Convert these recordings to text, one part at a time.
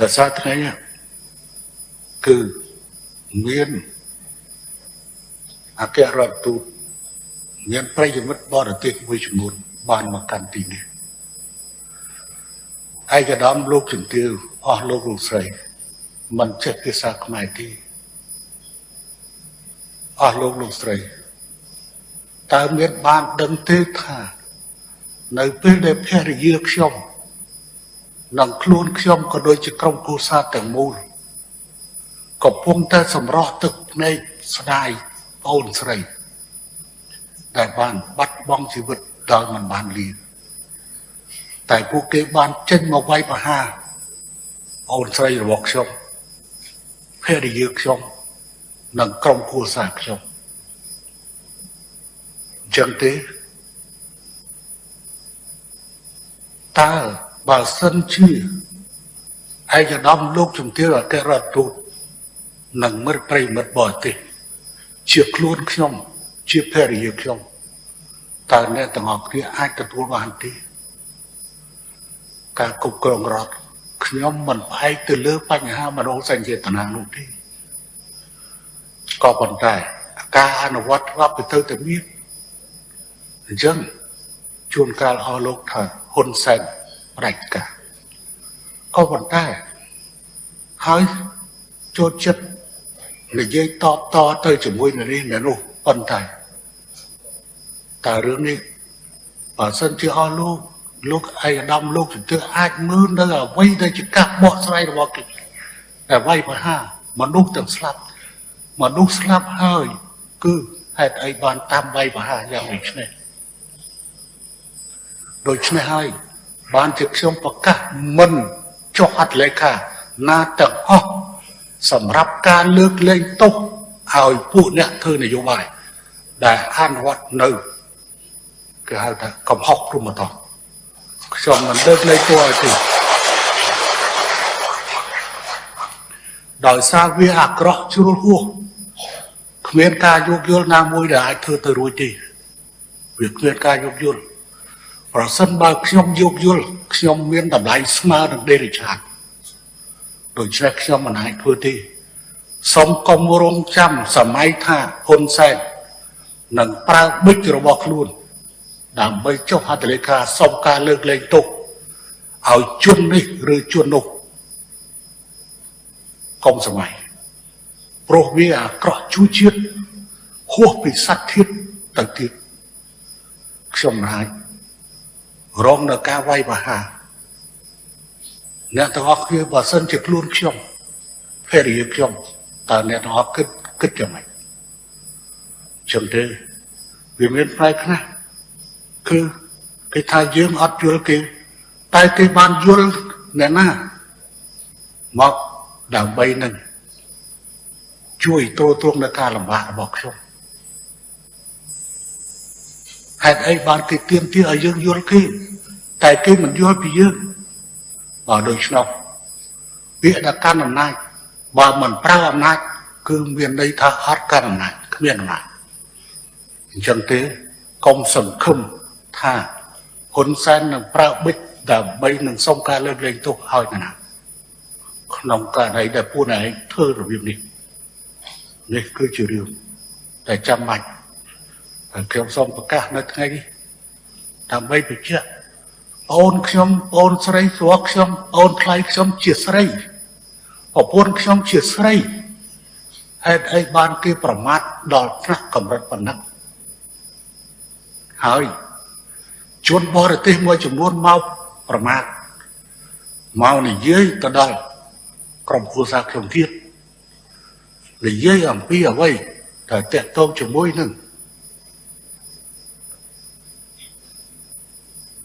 ដោយសារថ្ងៃនេះគឺមានអគ្គរដ្ឋទូតមានប្រិយមិត្តបរទេសមួយចំនួនបានមកកាន់ទីនេះឯកឧត្តមលោកជំទាវអស់លោកលោកស្រីមិនចេះភាសាខ្មែរទេអស់លោកលោកស្រីតើមានបានដឹងទេថា នៅពេលដែលភរិយាខ្ញុំ និងខ្លួនខ្ញុំក៏ដូចជាក្រុមគូសាទាំងមូលកំពុងតែសម្រោះទឹកភ្នែកស្ដាយប្អូនស្រី ដែលបានបាត់បង់ជីវិតដោយមិនបានលៀងតែពួកគេបានចេញមកវាយប្រហារអូនស្រីរបស់ខ្ញុំភរិយាខ្ញុំនិងក្រុមគ្រួសារខ្ញុំអញ្ចឹងទេតើ បើសិនជាឯកឧត្តមលោកជំទាវអគ្គរដ្ឋទូតនិងមិត្តប្រិមិត្តបរទេសជាខ្លួនខ្ញុំ ជាភរិយាខ្ញុំតើអ្នកទាំងអស់គ្នាអាចទទួលបានទេការគ្រប់គ្រងរដ្ឋខ្ញុំមិនផ្អែកទៅលើបញ្ហាមនោសញ្ចេតនានោះទេក៏ប៉ុន្តែការអនុវត្តច្បាប់ទៅទៅតែមានអញ្ចឹងជួនកាលអស់លោកថាហ៊ុនសែន ប្រាច់ការក៏ប៉ុន្តែហើយចូលចិត្តនិយាយតបតទៅជាមួយនឹងនេះនៅនោះប៉ុន្តែតើរឿងនេះបើសិនជាអស់លោកលោកឯកឧត្តមលោកជំទាវអាចមើលនៅអ្វីដែលជាការបកស្រាយរបស់គេតែវាយប្រហារមនុស្សទាំងស្លាប់មនុស្សស្លាប់ហើយ គឺហេតុអីបានតាមវាយប្រហារយ៉ាងដូចនេះដូច្នេះហើយ បានជាខ្ញុំប្រកាសមិនចុះហត្ថលេខាណាទាំងអស់សម្រាប់ការលើកលែងទោសឲ្យពួកអ្នកធ្វើនយោបាយដែលអនុវត្តនៅគេហៅថាកំហុសព្រមតោះខ្ញុំមិនលើកលែងទោសឲ្យទេដោយសារវាអាក្រក់ជ្រុលហួសគ្មានការយោគយល់ណាមួយដែលអាចធ្វើទៅរួចទេវាគ្មានការយោគយល់ ប្រសិនបើខ្ញុំយោគយល់ខ្ញុំមានតម្លៃស្មើនឹងដេរិឆាតដូច្នេះខ្ញុំមិនអាចធ្វើទេសូមកុំរងចាំសម័យថាហ៊ុនសែននឹងប្រើបិចរបស់ខ្លួន ដើម្បីចុះហត្ថលេខាសុំការលើកលែងទោសឲ្យជននេះឬជននោះកុំសម័យព្រោះវាអាក្រក់ជួជាតិហួសពីសត្វធាតទៅទៀតខ្ញុំមិនអាច រងនៅការវាយប្រហារអ្នកទាំងអស់គ្នាបើសិនជាខ្លួនខ្ញុំភរិយាខ្ញុំតើអ្នកទាំងអស់គិតគិតយ៉ាងម៉េចចឹងទេវាមានផ្នែកខ្លះគឺគេថាយើងអត់យល់គេតែគេបានយល់អ្នកណាមកដើម្បីនឹងជួយទ្រទ្រង់នៅការលំបាករបស់ខ្ញុំហេតុអីបានគេទៀមទាឲ្យយើងយល់គេ តែគេមិនយល់ពីយើងបើដូច្នោះពាក្យដល់កាន់អំណាចបើមិនប្រើអំណាចគឺមានន័យថាអត់កាន់អំណាចគ្មានអំណាចអញ្ចឹងទេកុំសង្ឃឹមថាហ៊ុនសែននឹងប្រើបិចដើម្បីនឹងសុំការលើកលែងទោសឲ្យណាក្នុងករណីដែលពួកឯងធ្វើរបៀបនេះនេះគឺជារឿងដែលចាំបាច់ហើយខ្ញុំសូមប្រកាសនៅថ្ងៃនេះដើម្បីបញ្ជាក់ អូនខ្ញុំអូនស្រីស្រួលខ្ញុំអូនថ្លៃខ្ញុំជាស្រីប្រពន្ធខ្ញុំជាស្រីហេតុអីបានគេប្រមាថដល់ថ្នាក់កម្រិតប៉ុណ្ណឹងហើយជនបរទេសមួយចំនួនមកប្រមាថមកនិយាយទៅដល់ក្រុមគ្រួសារខ្ញុំទៀតនិយាយអំពីអ្វីដែលតកតងជាមួយនឹង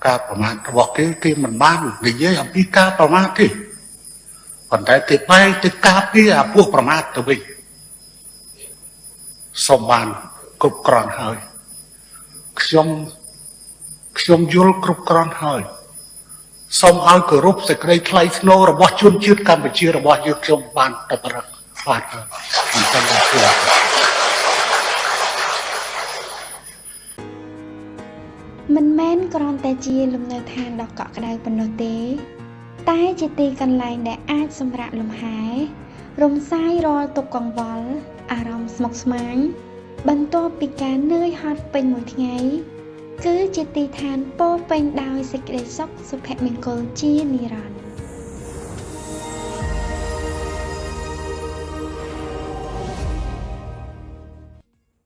ការប្រមាថរបស់គេគេមិនបាននិយាយអំពីការប្រមាថទេប៉ុន្តែគេបែរទៅការពារអាពួកប្រមាថទៅវិញសូមបានគ្រប់គ្រាន់ហើយខ្ញុំខ្ញុំយល់គ្រប់គ្រាន់ហើយសូមឲ្យគោរពសេចក្តីថ្លៃថ្នូររបស់ជនជាតិកម្ពុជារបស់យើងខ្ញុំបានតែប្រឹកខ្វាត់ហើយអញ្ចឹងទៅ មិនមែនគ្រាន់តែជាលំនៅឋានដ៏កក់ក្ដៅប៉ុណ្ណោះទេ តែជាទីកន្លែងដែលអាចសម្រាកលំហែ រំសាយរាល់ទុក្ខកង្វល់អារម្មណ៍ស្មុគស្មាញបន្ទាប់ពីការនឿយហត់ពេញមួយថ្ងៃ គឺជាទីឋានពោរពេញដោយសេចក្តីសុខសុភមង្គលជានិរន្តរ៍